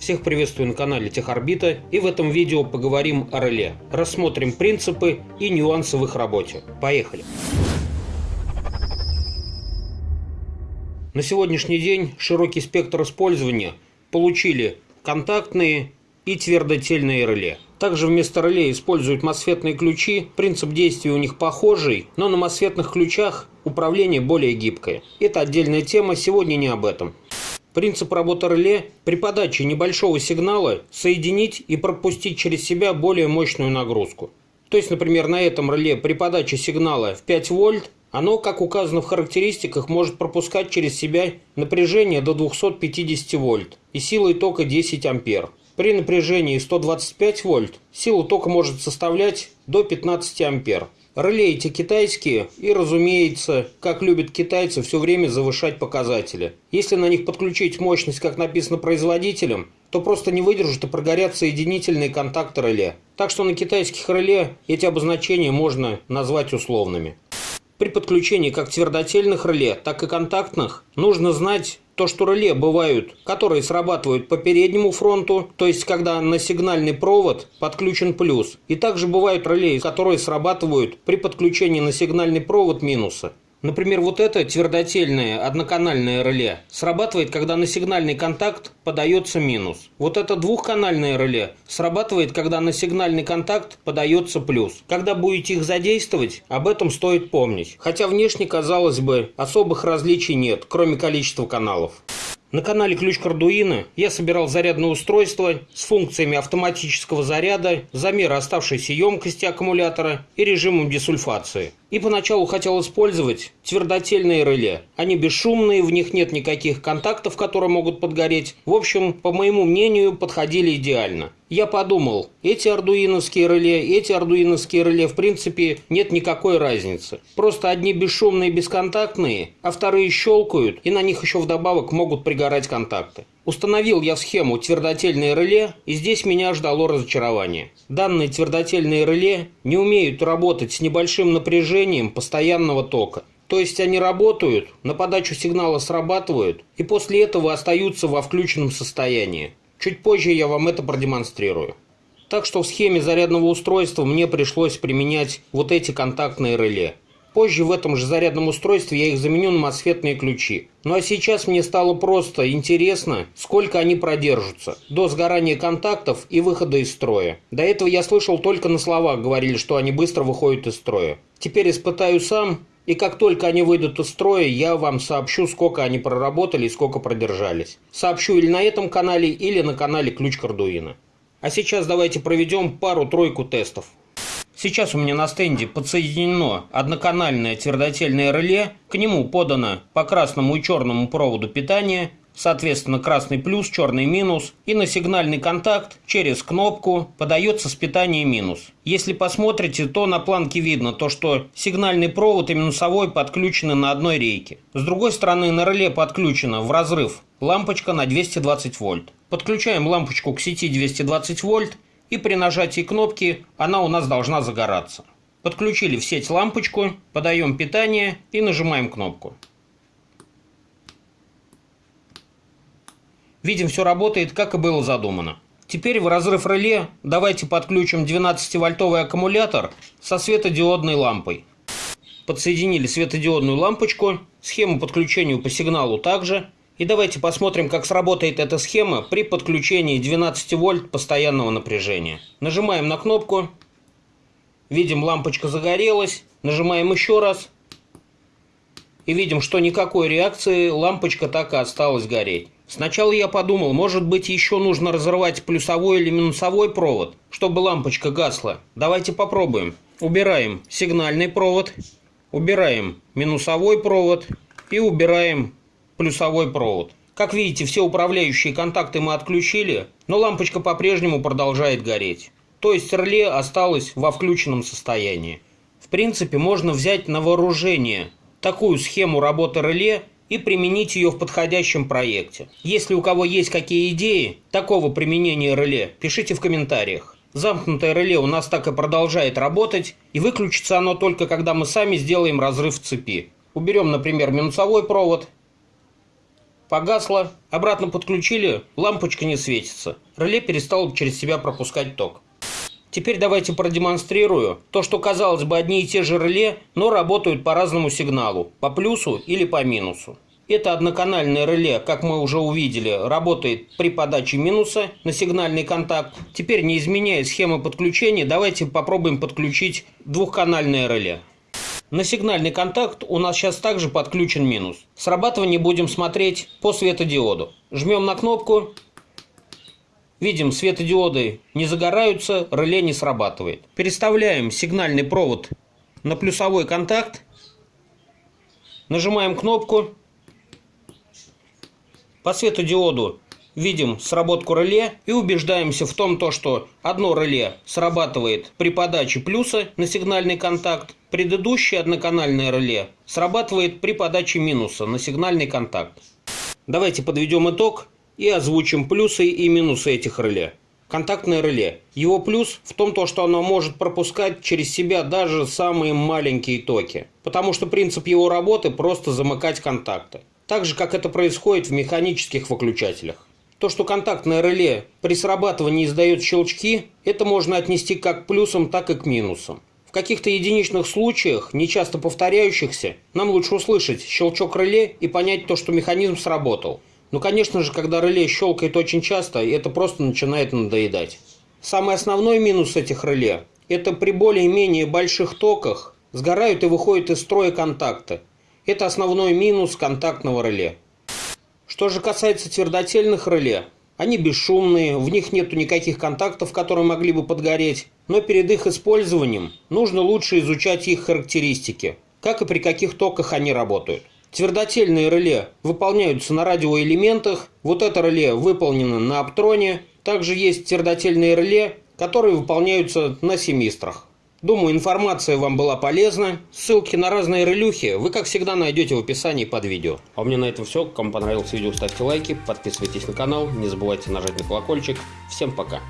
Всех приветствую на канале Техорбита и в этом видео поговорим о реле. Рассмотрим принципы и нюансы в их работе. Поехали! На сегодняшний день широкий спектр использования получили контактные и твердотельные реле. Также вместо реле используют мосфетные ключи. Принцип действия у них похожий, но на мосфетных ключах управление более гибкое. Это отдельная тема, сегодня не об этом. Принцип работы реле – при подаче небольшого сигнала соединить и пропустить через себя более мощную нагрузку. То есть, например, на этом реле при подаче сигнала в 5 вольт оно, как указано в характеристиках, может пропускать через себя напряжение до 250 вольт и силой тока 10 ампер. При напряжении 125 вольт сила тока может составлять до 15 ампер. Реле эти китайские и, разумеется, как любят китайцы, все время завышать показатели. Если на них подключить мощность, как написано производителем, то просто не выдержат и прогорят соединительные контакты реле. Так что на китайских реле эти обозначения можно назвать условными. При подключении как твердотельных реле, так и контактных нужно знать то, что реле бывают, которые срабатывают по переднему фронту, то есть когда на сигнальный провод подключен плюс. И также бывают реле, которые срабатывают при подключении на сигнальный провод минуса. Например, вот это твердотельное одноканальное реле срабатывает, когда на сигнальный контакт подается минус. Вот это двухканальное реле срабатывает, когда на сигнальный контакт подается плюс. Когда будете их задействовать, об этом стоит помнить. Хотя внешне, казалось бы, особых различий нет, кроме количества каналов. На канале Ключ Кардуина я собирал зарядное устройство с функциями автоматического заряда, замера оставшейся емкости аккумулятора и режимом десульфации. И поначалу хотел использовать твердотельные реле. Они бесшумные, в них нет никаких контактов, которые могут подгореть. В общем, по моему мнению, подходили идеально. Я подумал, эти ардуиновские реле, эти ардуиновские реле, в принципе, нет никакой разницы. Просто одни бесшумные, бесконтактные, а вторые щелкают, и на них еще вдобавок могут пригорать контакты. Установил я схему твердотельное реле, и здесь меня ждало разочарование. Данные твердотельные реле не умеют работать с небольшим напряжением постоянного тока. То есть они работают, на подачу сигнала срабатывают, и после этого остаются во включенном состоянии. Чуть позже я вам это продемонстрирую. Так что в схеме зарядного устройства мне пришлось применять вот эти контактные реле. Позже в этом же зарядном устройстве я их заменю на мосфетные ключи. Ну а сейчас мне стало просто интересно, сколько они продержатся до сгорания контактов и выхода из строя. До этого я слышал только на словах говорили, что они быстро выходят из строя. Теперь испытаю сам, и как только они выйдут из строя, я вам сообщу, сколько они проработали и сколько продержались. Сообщу или на этом канале, или на канале Ключ Кардуина. А сейчас давайте проведем пару-тройку тестов. Сейчас у меня на стенде подсоединено одноканальное твердотельное реле, к нему подано по красному и черному проводу питание, соответственно красный плюс, черный минус, и на сигнальный контакт через кнопку подается с питания минус. Если посмотрите, то на планке видно то, что сигнальный провод и минусовой подключены на одной рейке. С другой стороны на реле подключена в разрыв лампочка на 220 вольт. Подключаем лампочку к сети 220 вольт и при нажатии кнопки она у нас должна загораться. Подключили в сеть лампочку, подаем питание и нажимаем кнопку. Видим, все работает, как и было задумано. Теперь в разрыв реле давайте подключим 12-вольтовый аккумулятор со светодиодной лампой. Подсоединили светодиодную лампочку, схему подключения по сигналу также – и давайте посмотрим, как сработает эта схема при подключении 12 вольт постоянного напряжения. Нажимаем на кнопку. Видим, лампочка загорелась. Нажимаем еще раз. И видим, что никакой реакции, лампочка так и осталась гореть. Сначала я подумал, может быть еще нужно разрывать плюсовой или минусовой провод, чтобы лампочка гасла. Давайте попробуем. Убираем сигнальный провод, убираем минусовой провод и убираем плюсовой провод. Как видите, все управляющие контакты мы отключили, но лампочка по-прежнему продолжает гореть. То есть реле осталось во включенном состоянии. В принципе, можно взять на вооружение такую схему работы реле и применить ее в подходящем проекте. Если у кого есть какие идеи такого применения реле, пишите в комментариях. Замкнутое реле у нас так и продолжает работать, и выключится оно только когда мы сами сделаем разрыв цепи. Уберем, например, минусовой провод Погасло, обратно подключили, лампочка не светится. Реле перестало через себя пропускать ток. Теперь давайте продемонстрирую то, что казалось бы одни и те же реле, но работают по разному сигналу, по плюсу или по минусу. Это одноканальное реле, как мы уже увидели, работает при подаче минуса на сигнальный контакт. Теперь, не изменяя схемы подключения, давайте попробуем подключить двухканальное реле. На сигнальный контакт у нас сейчас также подключен минус. Срабатывание будем смотреть по светодиоду. Жмем на кнопку, Видим, светодиоды не загораются, реле не срабатывает. Переставляем сигнальный провод на плюсовой контакт. Нажимаем кнопку. По светодиоду видим сработку реле и убеждаемся в том, то, что одно реле срабатывает при подаче плюса на сигнальный контакт, предыдущее одноканальное реле срабатывает при подаче минуса на сигнальный контакт. Давайте подведем итог и озвучим плюсы и минусы этих реле. Контактное реле. Его плюс в том, то, что оно может пропускать через себя даже самые маленькие токи. Потому что принцип его работы просто замыкать контакты. Так же, как это происходит в механических выключателях. То, что контактное реле при срабатывании издает щелчки, это можно отнести как к плюсам, так и к минусам. В каких-то единичных случаях, нечасто повторяющихся, нам лучше услышать щелчок реле и понять то, что механизм сработал. Ну, конечно же, когда реле щелкает очень часто, это просто начинает надоедать. Самый основной минус этих реле – это при более-менее больших токах сгорают и выходят из строя контакты. Это основной минус контактного реле. Что же касается твердотельных реле, они бесшумные, в них нету никаких контактов, которые могли бы подгореть, но перед их использованием нужно лучше изучать их характеристики, как и при каких токах они работают. Твердотельные реле выполняются на радиоэлементах. Вот это реле выполнено на оптроне. Также есть твердотельные реле, которые выполняются на семистрах. Думаю, информация вам была полезна. Ссылки на разные релюхи вы, как всегда, найдете в описании под видео. А у меня на этом все. Кому понравилось видео, ставьте лайки, подписывайтесь на канал, не забывайте нажать на колокольчик. Всем пока!